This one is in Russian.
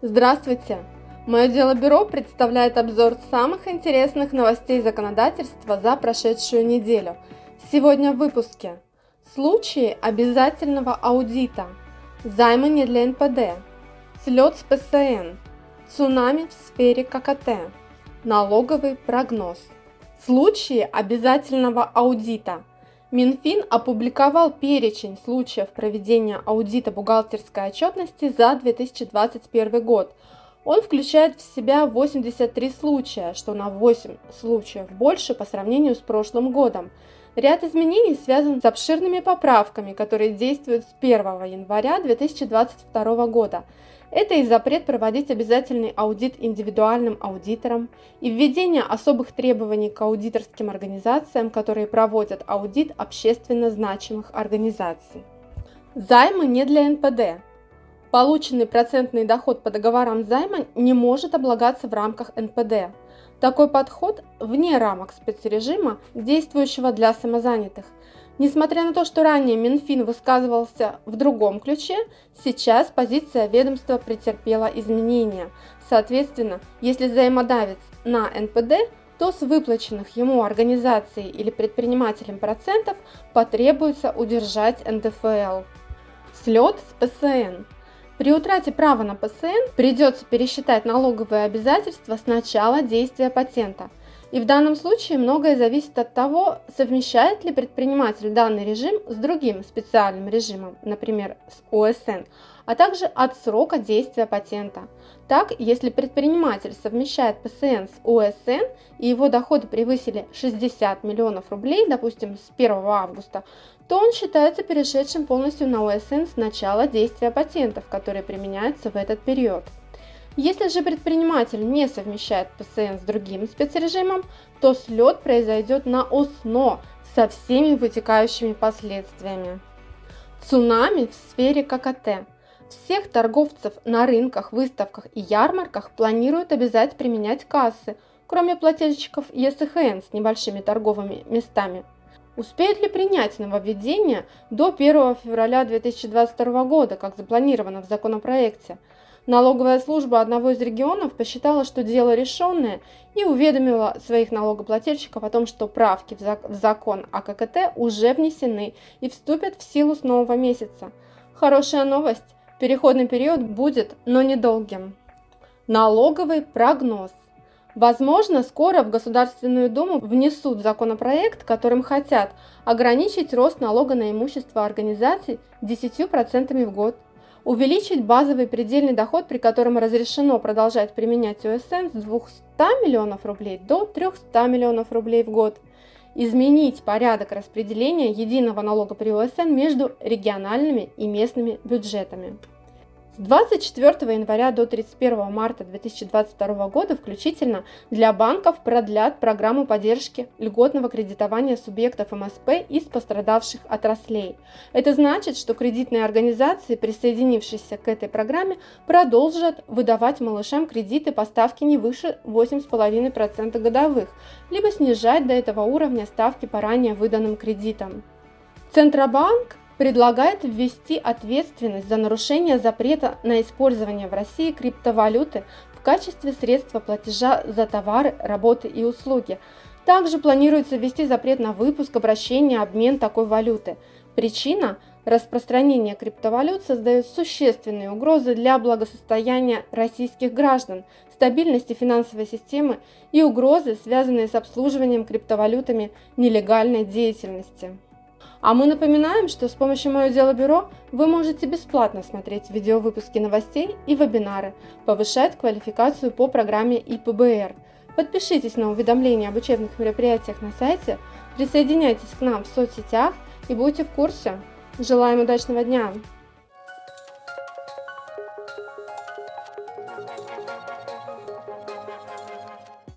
Здравствуйте! Мое дело бюро представляет обзор самых интересных новостей законодательства за прошедшую неделю. Сегодня в выпуске. Случаи обязательного аудита. Займы не для НПД. Слет с ПСН. Цунами в сфере ККТ. Налоговый прогноз. Случаи обязательного аудита. Минфин опубликовал перечень случаев проведения аудита бухгалтерской отчетности за 2021 год. Он включает в себя 83 случая, что на 8 случаев больше по сравнению с прошлым годом. Ряд изменений связан с обширными поправками, которые действуют с 1 января 2022 года. Это и запрет проводить обязательный аудит индивидуальным аудиторам, и введение особых требований к аудиторским организациям, которые проводят аудит общественно значимых организаций. Займы не для НПД. Полученный процентный доход по договорам займа не может облагаться в рамках НПД. Такой подход вне рамок спецрежима, действующего для самозанятых, Несмотря на то, что ранее Минфин высказывался в другом ключе, сейчас позиция ведомства претерпела изменения. Соответственно, если взаимодавец на НПД, то с выплаченных ему организацией или предпринимателем процентов потребуется удержать НДФЛ. Слет с ПСН. При утрате права на ПСН придется пересчитать налоговые обязательства с начала действия патента – и в данном случае многое зависит от того, совмещает ли предприниматель данный режим с другим специальным режимом, например, с ОСН, а также от срока действия патента. Так, если предприниматель совмещает ПСН с ОСН и его доходы превысили 60 миллионов рублей, допустим, с 1 августа, то он считается перешедшим полностью на ОСН с начала действия патентов, которые применяются в этот период. Если же предприниматель не совмещает ПСН с другим спецрежимом, то слет произойдет на ОСНО со всеми вытекающими последствиями. Цунами в сфере ККТ. Всех торговцев на рынках, выставках и ярмарках планируют обязать применять кассы, кроме плательщиков ЕСХН с небольшими торговыми местами. Успеют ли принять нововведение до 1 февраля 2022 года, как запланировано в законопроекте? Налоговая служба одного из регионов посчитала, что дело решенное и уведомила своих налогоплательщиков о том, что правки в закон о ККТ уже внесены и вступят в силу с нового месяца. Хорошая новость. Переходный период будет, но недолгим. Налоговый прогноз. Возможно, скоро в Государственную Думу внесут законопроект, которым хотят ограничить рост налога на имущество организаций 10% в год увеличить базовый предельный доход, при котором разрешено продолжать применять ОСН с 200 миллионов рублей до 300 миллионов рублей в год, изменить порядок распределения единого налога при ОСН между региональными и местными бюджетами. С 24 января до 31 марта 2022 года включительно для банков продлят программу поддержки льготного кредитования субъектов МСП из пострадавших отраслей. Это значит, что кредитные организации, присоединившиеся к этой программе, продолжат выдавать малышам кредиты по ставке не выше 8,5% годовых, либо снижать до этого уровня ставки по ранее выданным кредитам. Центробанк предлагает ввести ответственность за нарушение запрета на использование в России криптовалюты в качестве средства платежа за товары, работы и услуги. Также планируется ввести запрет на выпуск, обращение, обмен такой валюты. Причина – распространение криптовалют создает существенные угрозы для благосостояния российских граждан, стабильности финансовой системы и угрозы, связанные с обслуживанием криптовалютами нелегальной деятельности. А мы напоминаем, что с помощью Мое Дело Бюро вы можете бесплатно смотреть видеовыпуски новостей и вебинары, повышать квалификацию по программе ИПБР. Подпишитесь на уведомления об учебных мероприятиях на сайте, присоединяйтесь к нам в соцсетях и будьте в курсе. Желаем удачного дня!